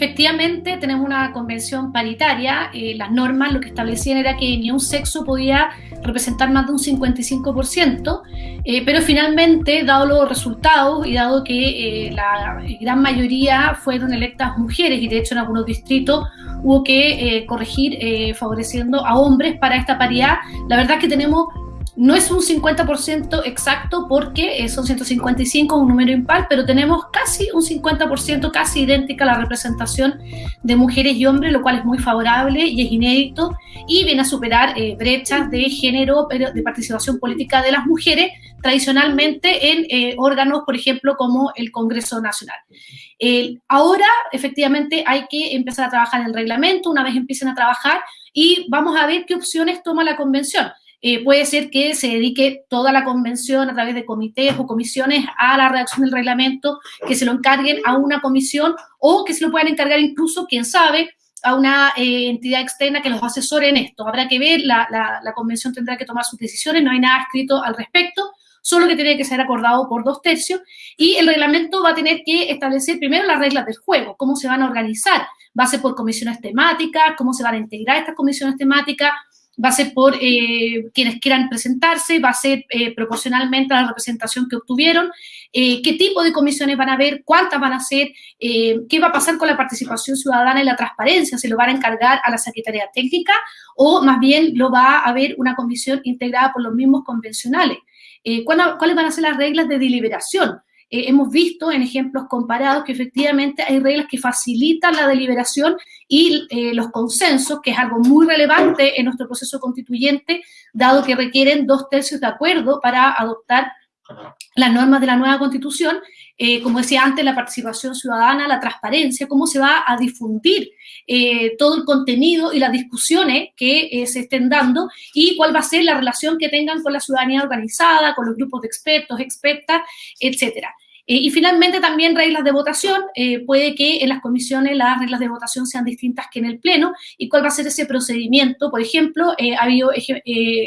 efectivamente tenemos una convención paritaria. Eh, las normas lo que establecían era que ni un sexo podía representar más de un 55%, eh, pero finalmente, dado los resultados y dado que eh, la gran mayoría fueron electas mujeres y de hecho en algunos distritos hubo que corregir favoreciendo a hombres para esta paridad, la verdad es que tenemos no es un 50% exacto porque son 155, un número impar, pero tenemos casi un 50%, casi idéntica la representación de mujeres y hombres, lo cual es muy favorable y es inédito y viene a superar eh, brechas de género, de participación política de las mujeres tradicionalmente en eh, órganos, por ejemplo, como el Congreso Nacional. ahora, efectivamente, hay que empezar a trabajar en el reglamento, una vez empiecen a trabajar, y vamos a ver qué opciones toma la convención. Eh, puede ser que se dedique toda la convención a través de comités o comisiones a la redacción del reglamento, que se lo encarguen a una comisión o que se lo puedan encargar incluso, quién sabe, a una eh, entidad externa que los asesore en esto. Habrá que ver, la, la, convención tendrá que tomar sus decisiones, no hay nada escrito al respecto, solo que tiene que ser acordado por dos tercios y el reglamento va a tener que establecer primero las reglas del juego, cómo se van a organizar, va a ser por comisiones temáticas, cómo se van a integrar estas comisiones temáticas, va a ser por eh, quienes quieran presentarse, va a ser eh, proporcionalmente a la representación que obtuvieron, eh, qué tipo de comisiones van a haber, cuántas van a ser, qué va a pasar con la participación ciudadana y la transparencia, se lo van a encargar a la Secretaría Técnica o más bien lo va a haber una comisión integrada por los mismos convencionales. ¿Cuáles van a ser las reglas de deliberación? Eh, hemos visto en ejemplos comparados que efectivamente hay reglas que facilitan la deliberación y eh, los consensos, que es algo muy relevante en nuestro proceso constituyente, dado que requieren dos tercios de acuerdo para adoptar las normas de la nueva constitución, eh, como decía antes, la participación ciudadana, la transparencia, cómo se va a difundir todo el contenido y las discusiones que se estén dando y cuál va a ser la relación que tengan con la ciudadanía organizada, con los grupos de expertos, expertas, etcétera. Eh, y finalmente también reglas de votación, eh, puede que en las comisiones las reglas de votación sean distintas que en el Pleno, y cuál va a ser ese procedimiento. Por ejemplo, eh, ha habido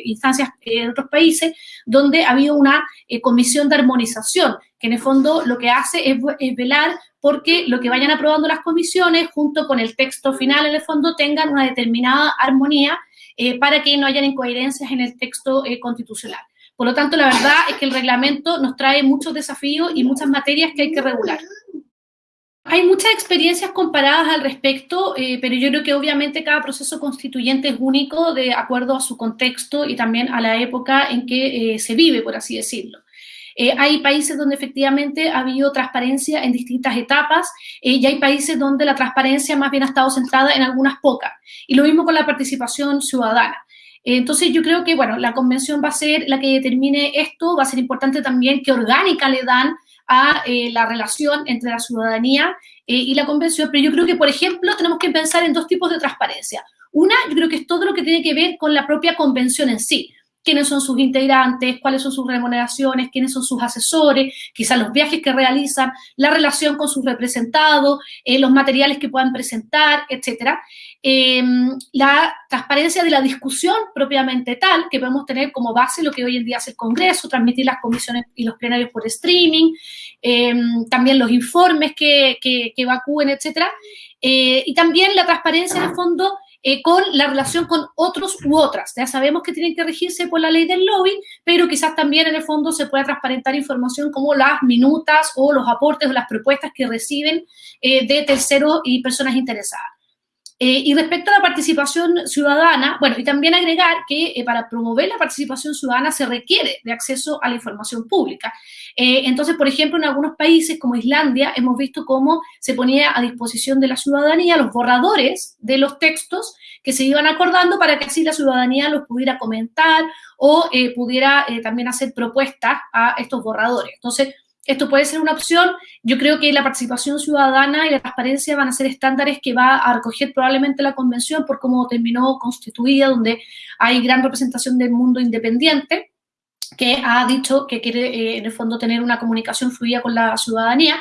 instancias en otros países donde ha habido una comisión de armonización, que en el fondo lo que hace es, es velar porque lo que vayan aprobando las comisiones, junto con el texto final, en el fondo, tengan una determinada armonía para que no hayan incoherencias en el texto constitucional. Por lo tanto, la verdad es que el reglamento nos trae muchos desafíos y muchas materias que hay que regular. Hay muchas experiencias comparadas al respecto, eh, pero yo creo que obviamente cada proceso constituyente es único de acuerdo a su contexto y también a la época en que eh, se vive, por así decirlo. Eh, hay países donde efectivamente ha habido transparencia en distintas etapas y hay países donde la transparencia más bien ha estado centrada en algunas pocas. Y lo mismo con la participación ciudadana. Entonces yo creo que, bueno, la convención va a ser la que determine esto, va a ser importante también qué orgánica le dan a eh, la relación entre la ciudadanía eh, y la convención, pero yo creo que, por ejemplo, tenemos que pensar en dos tipos de transparencia. Una, yo creo que es todo lo que tiene que ver con la propia convención en sí quiénes son sus integrantes, cuáles son sus remuneraciones, quiénes son sus asesores, quizás los viajes que realizan, la relación con sus representados, eh, los materiales que puedan presentar, etcétera. Em, la transparencia de la discusión propiamente tal, que podemos tener como base lo que hoy en día hace el Congreso, transmitir las comisiones y los plenarios por streaming, em, también los informes que, que, que evacúen, etcétera. Eh, y también la transparencia en el fondo eh, con la relación con otros u otras. Ya sabemos que tienen que regirse por la ley del lobby, pero quizás también en el fondo se pueda transparentar información como las minutas o los aportes o las propuestas que reciben eh, de terceros y personas interesadas. Eh, y respecto a la participación ciudadana, bueno, y también agregar que eh, para promover la participación ciudadana se requiere de acceso a la información pública. Eh, entonces, por ejemplo, en algunos países como Islandia hemos visto cómo se ponía a disposición de la ciudadanía los borradores de los textos que se iban acordando para que así la ciudadanía los pudiera comentar o pudiera también hacer propuestas a estos borradores. Entonces, esto puede ser una opción. Yo creo que la participación ciudadana y la transparencia van a ser estándares que va a recoger probablemente la convención por cómo terminó constituida, donde hay gran representación del mundo independiente que ha dicho que quiere eh, en el fondo tener una comunicación fluida con la ciudadanía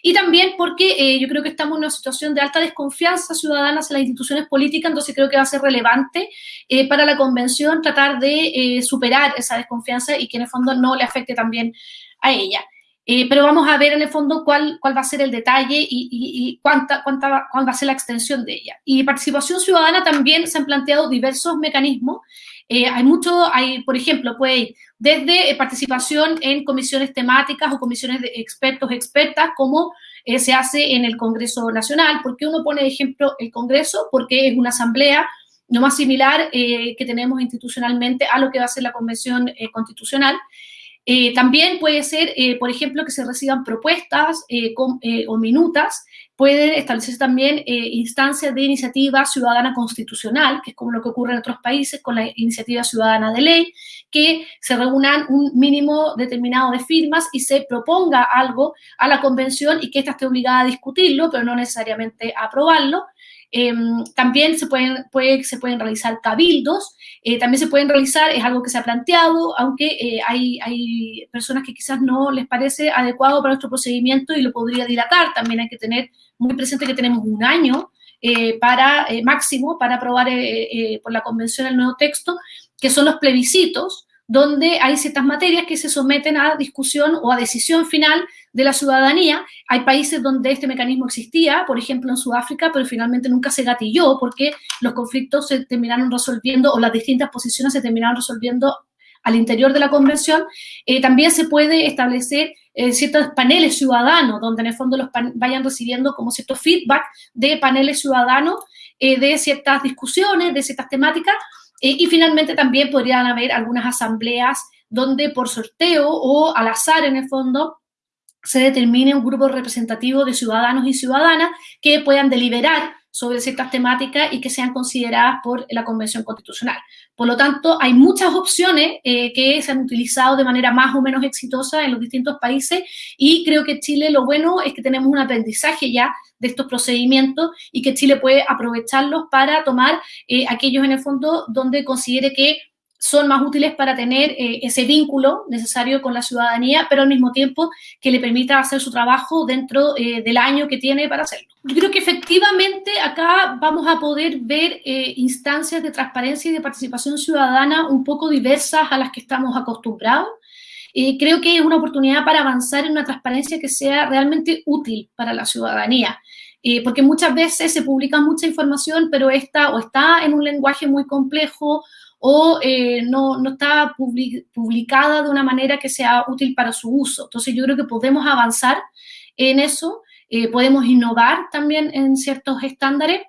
y también porque eh, yo creo que estamos en una situación de alta desconfianza ciudadana hacia las instituciones políticas, entonces creo que va a ser relevante eh, para la convención tratar de superar esa desconfianza y que en el fondo no le afecte también a ella. Pero vamos a ver en el fondo cuál, cuál va a ser el detalle y, cuánta, cuánta, cuál va a ser la extensión de ella. Y participación ciudadana también se han planteado diversos mecanismos. hay mucho, hay, por ejemplo, puede ir desde participación en comisiones temáticas o comisiones de expertos, expertas, como se hace en el Congreso Nacional. ¿Por qué uno pone de ejemplo el Congreso? Porque es una asamblea no más similar que tenemos institucionalmente a lo que va a ser la Convención Constitucional. Eh, también puede ser, eh, por ejemplo, que se reciban propuestas eh, o minutas. Pueden establecerse también instancias de iniciativa ciudadana constitucional, que es como lo que ocurre en otros países con la iniciativa ciudadana de ley, que se reúnan un mínimo determinado de firmas y se proponga algo a la convención y que ésta esté obligada a discutirlo, pero no necesariamente a aprobarlo. Em, también se pueden, puede, se pueden realizar cabildos, eh, también se pueden realizar, es algo que se ha planteado, aunque eh, hay, hay, personas que quizás no les parece adecuado para nuestro procedimiento y lo podría dilatar. También hay que tener muy presente que tenemos un año eh, para máximo para aprobar por la convención el nuevo texto, que son los plebiscitos, donde hay ciertas materias que se someten a discusión o a decisión final de la ciudadanía. Hay países donde este mecanismo existía, por ejemplo en Sudáfrica, pero finalmente nunca se gatilló porque los conflictos se terminaron resolviendo o las distintas posiciones se terminaron resolviendo al interior de la convención. Eh, también se puede establecer eh, ciertos paneles ciudadanos, donde en el fondo los vayan recibiendo como cierto feedback de paneles ciudadanos eh, de ciertas discusiones, de ciertas temáticas, y finalmente también podrían haber algunas asambleas donde por sorteo o al azar en el fondo se determine un grupo representativo de ciudadanos y ciudadanas que puedan deliberar sobre ciertas temáticas y que sean consideradas por la Convención Constitucional. Por lo tanto, hay muchas opciones eh, que se han utilizado de manera más o menos exitosa en los distintos países y creo que Chile lo bueno es que tenemos un aprendizaje ya de estos procedimientos y que Chile puede aprovecharlos para tomar eh, aquellos en el fondo donde considere que son más útiles para tener eh, ese vínculo necesario con la ciudadanía, pero al mismo tiempo que le permita hacer su trabajo dentro eh, del año que tiene para hacerlo. Yo creo que efectivamente acá vamos a poder ver instancias de transparencia y de participación ciudadana un poco diversas a las que estamos acostumbrados. creo que es una oportunidad para avanzar en una transparencia que sea realmente útil para la ciudadanía. Eh, porque muchas veces se publica mucha información, pero esta o está en un lenguaje muy complejo o eh, no, no, está publicada de una manera que sea útil para su uso. Entonces yo creo que podemos avanzar en eso, eh, podemos innovar también en ciertos estándares,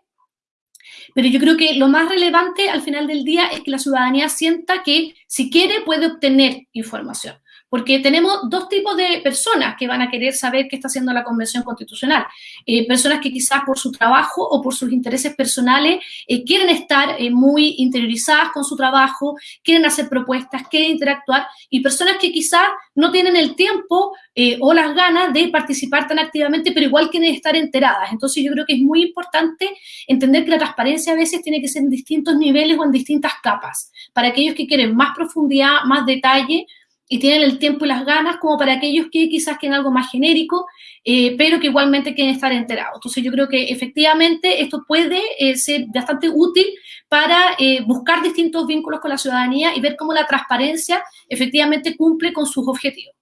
pero yo creo que lo más relevante al final del día es que la ciudadanía sienta que si quiere puede obtener información porque tenemos dos tipos de personas que van a querer saber qué está haciendo la Convención Constitucional. Eh, personas que quizás por su trabajo o por sus intereses personales eh, quieren estar eh, muy interiorizadas con su trabajo, quieren hacer propuestas, quieren interactuar, y personas que quizás no tienen el tiempo o las ganas de participar tan activamente, pero igual quieren estar enteradas. Entonces yo creo que es muy importante entender que la transparencia a veces tiene que ser en distintos niveles o en distintas capas. Para aquellos que quieren más profundidad, más detalle, y tienen el tiempo y las ganas como para aquellos que quizás quieren algo más genérico, eh, pero que igualmente quieren estar enterados. Entonces yo creo que efectivamente esto puede eh, ser bastante útil para eh, buscar distintos vínculos con la ciudadanía y ver cómo la transparencia efectivamente cumple con sus objetivos.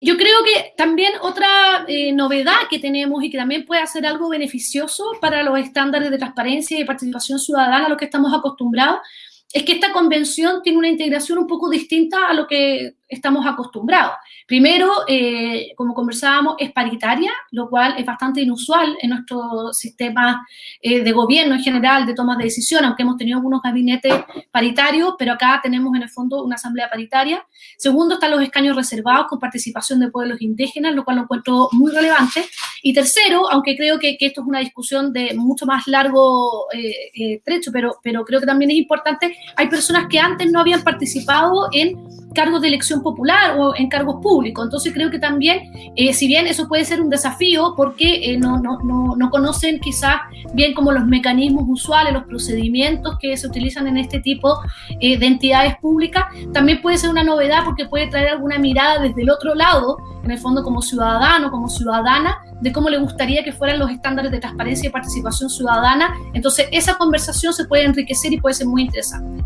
Yo creo que también otra novedad que tenemos y que también puede ser algo beneficioso para los estándares de transparencia y participación ciudadana a los que estamos acostumbrados es que esta convención tiene una integración un poco distinta a lo que estamos acostumbrados. Primero, eh, como conversábamos, es paritaria, lo cual es bastante inusual en nuestro sistema eh, de gobierno en general, de tomas de decisión, aunque hemos tenido algunos gabinetes paritarios, pero acá tenemos en el fondo una asamblea paritaria. Segundo, están los escaños reservados con participación de pueblos indígenas, lo cual lo encuentro muy relevante. Y tercero, aunque creo que, esto es una discusión de mucho más largo eh, trecho, pero, pero creo que también es importante, hay personas que antes no habían participado en cargos de elección popular o en cargos públicos. Entonces creo que también, eh, si bien eso puede ser un desafío porque eh, no, no, no, no, conocen quizás bien como los mecanismos usuales, los procedimientos que se utilizan en este tipo eh, de entidades públicas, también puede ser una novedad porque puede traer alguna mirada desde el otro lado, en el fondo como ciudadano, como ciudadana, de cómo le gustaría que fueran los estándares de transparencia y participación ciudadana. Entonces esa conversación se puede enriquecer y puede ser muy interesante.